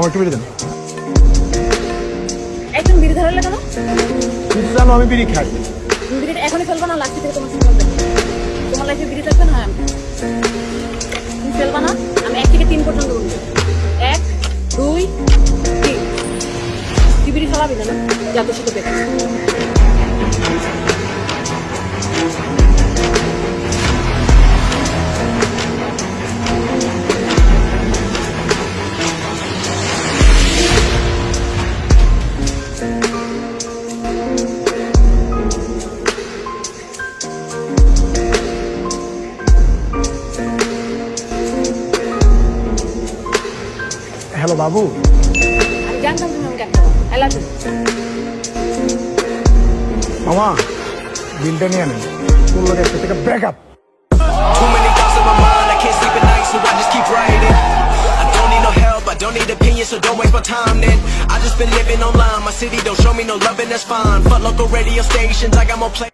আমার একটু বিড়ি দেন। একদম বিড়ি ধরালে কেন কিন্তু জানো আমি বিড়ি খাই। বিড়িটা এখনই ফেলব না লাস্ট থেকে তোমার হবে তোমার লাইফে বিড়ি থাকবে না আমি। তুমি ফেলবা না আমি এক থেকে তিন পর্যন্ত বলব। এক দুই তিন। তুই বিড়ি ফেলাবি না না? যা তোর সাথে বেকার হ্যালো বাবু আমি জানতাম তুমি আমাকে একটা আই লাভ ইউ মামা বিলটা নিয়ে নেন তোর লোক একটা থেকে breakup Too many thoughts in my mind, I can't sleep at night, so I just keep writing. I don't need no help, I don't need opinions, so don't waste my time then. I just been living online, my city don't show me no love, and that's fine. Fuck local radio stations, I got more play.